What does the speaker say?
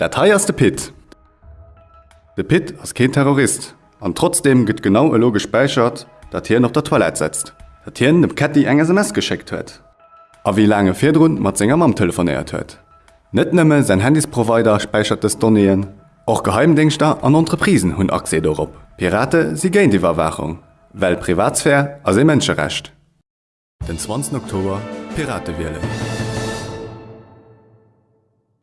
Der teierste Pit. Der Pit ass kein Terrorist an trotzdem gëtt genau elo gespeichert, dat hier noch der Toilette setzt. Dat Hien dem Catty eng SMS geschickt huet. A wie lange Firrun mat senger Mam telefoniert huet. Net nëmme sein Handysprovider speichert das Donnéen, och Geheimdingster an Entreprisen hunn Akse dorop. Pirate sie géint die Verwachung, Well Privatsphär as also e Menschenrecht. Den 20. Oktober Pirate.